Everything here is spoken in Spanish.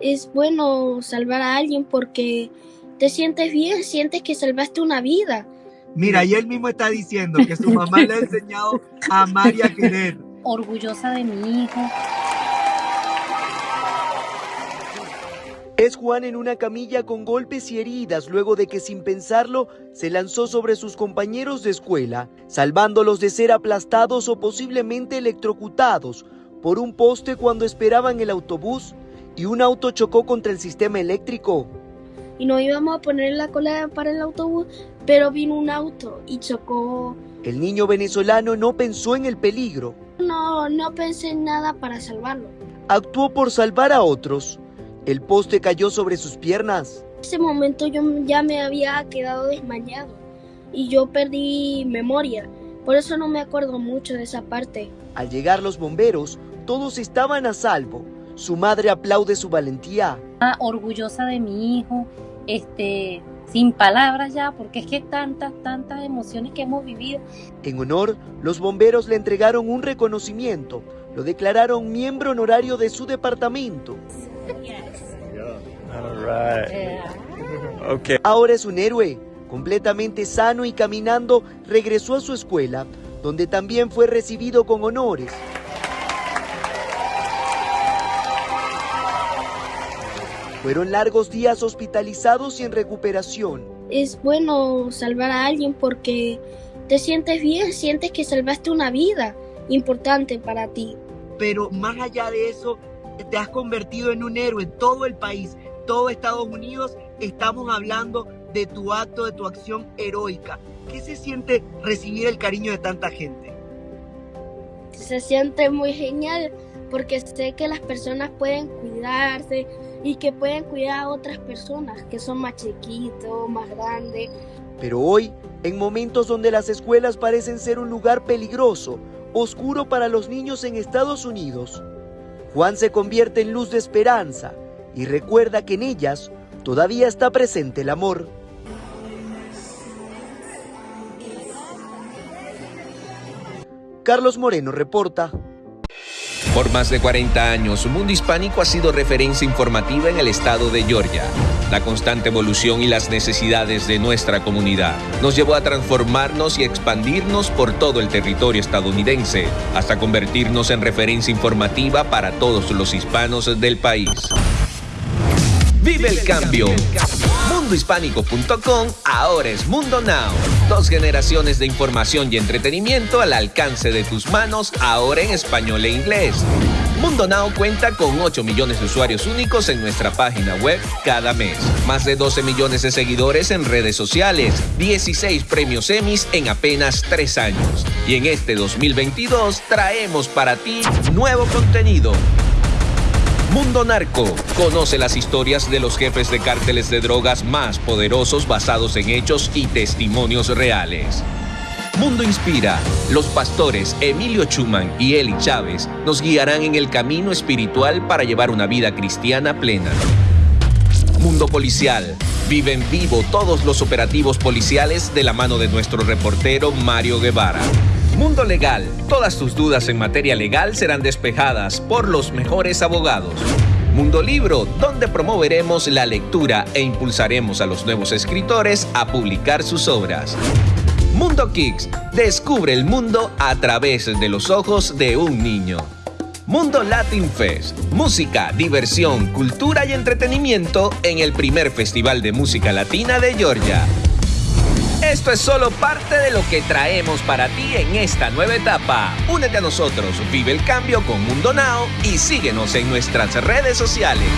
Es bueno salvar a alguien porque te sientes bien, sientes que salvaste una vida. Mira, y él mismo está diciendo que su mamá le ha enseñado a amar y a querer. Orgullosa de mi hijo. Es Juan en una camilla con golpes y heridas luego de que sin pensarlo se lanzó sobre sus compañeros de escuela, salvándolos de ser aplastados o posiblemente electrocutados por un poste cuando esperaban el autobús y un auto chocó contra el sistema eléctrico. Y nos íbamos a poner la cola para el autobús, pero vino un auto y chocó. El niño venezolano no pensó en el peligro. No, no pensé en nada para salvarlo. Actuó por salvar a otros. El poste cayó sobre sus piernas. En ese momento yo ya me había quedado desmayado y yo perdí memoria. Por eso no me acuerdo mucho de esa parte. Al llegar los bomberos, todos estaban a salvo. Su madre aplaude su valentía. Ah, orgullosa de mi hijo, este, sin palabras ya, porque es que tantas, tantas emociones que hemos vivido. En honor, los bomberos le entregaron un reconocimiento. Lo declararon miembro honorario de su departamento. Ahora es un héroe. Completamente sano y caminando, regresó a su escuela, donde también fue recibido con honores. Fueron largos días hospitalizados y en recuperación. Es bueno salvar a alguien porque te sientes bien, sientes que salvaste una vida importante para ti. Pero más allá de eso, te has convertido en un héroe. Todo el país, todo Estados Unidos, estamos hablando de tu acto, de tu acción heroica. ¿Qué se siente recibir el cariño de tanta gente? Se siente muy genial porque sé que las personas pueden cuidarse y que pueden cuidar a otras personas que son más chiquitos, más grandes. Pero hoy, en momentos donde las escuelas parecen ser un lugar peligroso, oscuro para los niños en Estados Unidos, Juan se convierte en luz de esperanza y recuerda que en ellas todavía está presente el amor. Carlos Moreno reporta. Por más de 40 años, Mundo Hispánico ha sido referencia informativa en el estado de Georgia. La constante evolución y las necesidades de nuestra comunidad nos llevó a transformarnos y expandirnos por todo el territorio estadounidense, hasta convertirnos en referencia informativa para todos los hispanos del país. ¡Vive el cambio! Mundohispánico.com ahora es Mundo Now. Dos generaciones de información y entretenimiento al alcance de tus manos, ahora en español e inglés. Mundo Now cuenta con 8 millones de usuarios únicos en nuestra página web cada mes. Más de 12 millones de seguidores en redes sociales. 16 premios Emmys en apenas 3 años. Y en este 2022 traemos para ti nuevo contenido Mundo Narco. Conoce las historias de los jefes de cárteles de drogas más poderosos basados en hechos y testimonios reales. Mundo Inspira. Los pastores Emilio Chuman y Eli Chávez nos guiarán en el camino espiritual para llevar una vida cristiana plena. Mundo Policial. Vive en vivo todos los operativos policiales de la mano de nuestro reportero Mario Guevara. Mundo Legal. Todas tus dudas en materia legal serán despejadas por los mejores abogados. Mundo Libro, donde promoveremos la lectura e impulsaremos a los nuevos escritores a publicar sus obras. Mundo Kicks, descubre el mundo a través de los ojos de un niño. Mundo Latin Fest, música, diversión, cultura y entretenimiento en el primer Festival de Música Latina de Georgia. Esto es solo parte de lo que traemos para ti en esta nueva etapa. Únete a nosotros, vive el cambio con Mundo Now y síguenos en nuestras redes sociales.